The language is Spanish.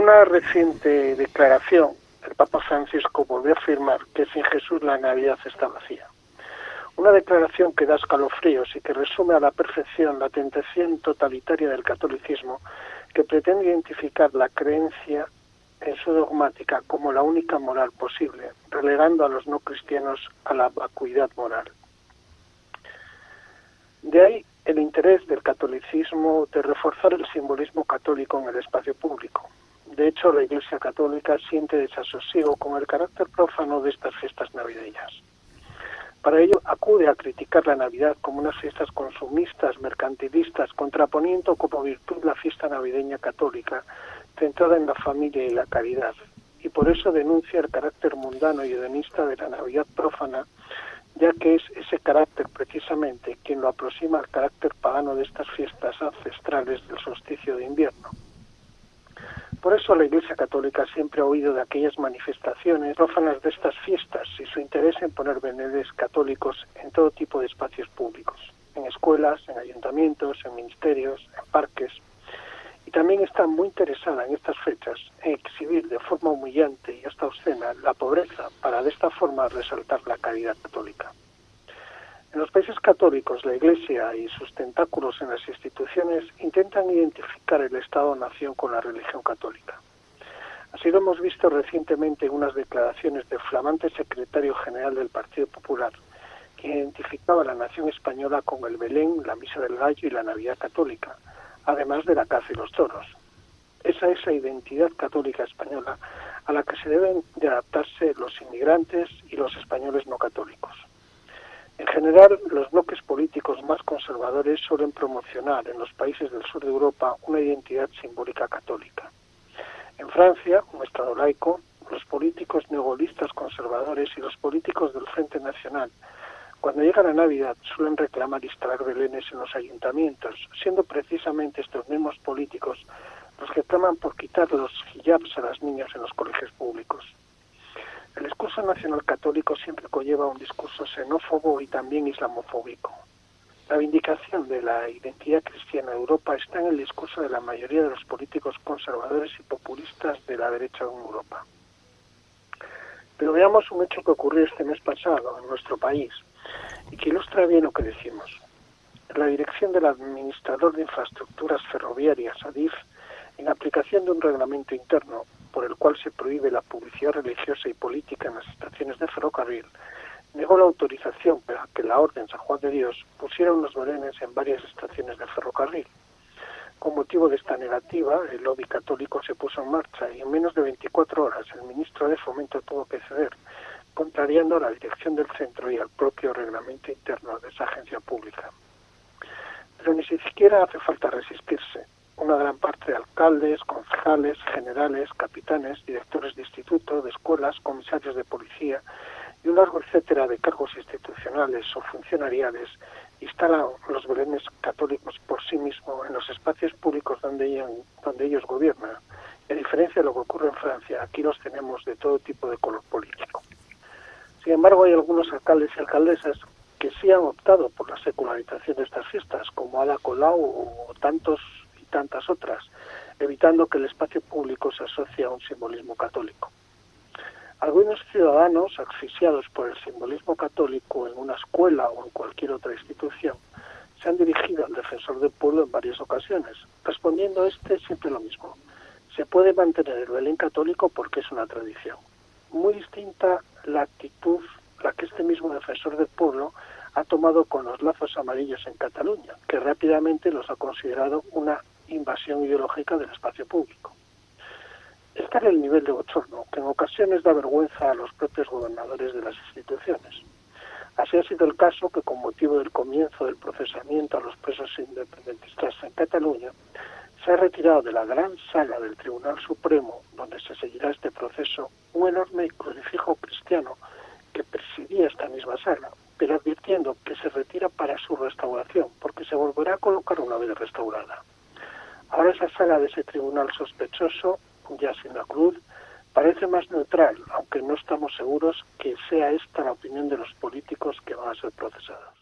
una reciente declaración, el Papa Francisco volvió a afirmar que sin Jesús la Navidad está vacía. Una declaración que da escalofríos y que resume a la perfección la tentación totalitaria del catolicismo que pretende identificar la creencia en su dogmática como la única moral posible, relegando a los no cristianos a la vacuidad moral. De ahí el interés del catolicismo de reforzar el simbolismo católico en el espacio público. De hecho, la Iglesia Católica siente desasosiego con el carácter profano de estas fiestas navideñas. Para ello acude a criticar la Navidad como unas fiestas consumistas, mercantilistas, contraponiendo como virtud la fiesta navideña católica, centrada en la familia y la caridad. Y por eso denuncia el carácter mundano y hedonista de la Navidad profana, ya que es ese carácter precisamente quien lo aproxima al carácter pagano de estas fiestas ancestrales del solsticio de invierno. Por eso la Iglesia Católica siempre ha oído de aquellas manifestaciones prófanas de estas fiestas y su interés en poner venedes católicos en todo tipo de espacios públicos, en escuelas, en ayuntamientos, en ministerios, en parques. Y también está muy interesada en estas fechas en exhibir de forma humillante y hasta obscena la pobreza para de esta forma resaltar la caridad católica. En los países católicos, la Iglesia y sus tentáculos en las instituciones intentan identificar el Estado-nación con la religión católica. Así lo hemos visto recientemente en unas declaraciones del flamante secretario general del Partido Popular, que identificaba a la nación española con el Belén, la Misa del Gallo y la Navidad católica, además de la caza y los toros. Esa es la identidad católica española a la que se deben de adaptarse los inmigrantes y los españoles no católicos. En general, los bloques políticos más conservadores suelen promocionar en los países del sur de Europa una identidad simbólica católica. En Francia, un Estado laico, los políticos neogolistas conservadores y los políticos del Frente Nacional, cuando llega la Navidad, suelen reclamar instalar belenes en los ayuntamientos, siendo precisamente estos mismos políticos los que claman por quitar los hijabs a las niñas en los colegios públicos. El discurso nacional católico siempre conlleva un discurso xenófobo y también islamofóbico. La vindicación de la identidad cristiana en Europa está en el discurso de la mayoría de los políticos conservadores y populistas de la derecha en Europa. Pero veamos un hecho que ocurrió este mes pasado en nuestro país y que ilustra bien lo que decimos. La dirección del administrador de infraestructuras ferroviarias, ADIF, en aplicación de un reglamento interno por el cual se prohíbe la publicidad religiosa y política en las estaciones de ferrocarril, negó la autorización para que la Orden San Juan de Dios pusiera unos belenes en varias estaciones de ferrocarril. Con motivo de esta negativa, el lobby católico se puso en marcha y en menos de 24 horas el ministro de Fomento tuvo que ceder, contrariando a la dirección del centro y al propio reglamento interno de esa agencia pública. Pero ni siquiera hace falta resistirse una gran parte de alcaldes, concejales, generales, capitanes, directores de instituto, de escuelas, comisarios de policía y un largo etcétera de cargos institucionales o funcionariales instalan los belenes católicos por sí mismos en los espacios públicos donde ellos, donde ellos gobiernan. a diferencia de lo que ocurre en Francia, aquí los tenemos de todo tipo de color político. Sin embargo, hay algunos alcaldes y alcaldesas que sí han optado por la secularización de estas fiestas, como Ada Colau o tantos tantas otras, evitando que el espacio público se asocie a un simbolismo católico. Algunos ciudadanos, asfixiados por el simbolismo católico en una escuela o en cualquier otra institución, se han dirigido al defensor del pueblo en varias ocasiones, respondiendo este siempre lo mismo. Se puede mantener el Belén católico porque es una tradición. Muy distinta la actitud la que este mismo defensor del pueblo ha tomado con los lazos amarillos en Cataluña, que rápidamente los ha considerado una invasión ideológica del espacio público. Este es el nivel de bochorno que en ocasiones da vergüenza a los propios gobernadores de las instituciones. Así ha sido el caso que con motivo del comienzo del procesamiento a los presos independentistas en Cataluña, se ha retirado de la gran sala del Tribunal Supremo, donde se seguirá este proceso, un enorme crucifijo cristiano que presidía esta misma sala, pero advirtiendo que se retira para su restauración, porque se volverá a colocar una vez restaurada. Ahora esa sala de ese tribunal sospechoso, ya sin la cruz, parece más neutral, aunque no estamos seguros que sea esta la opinión de los políticos que van a ser procesados.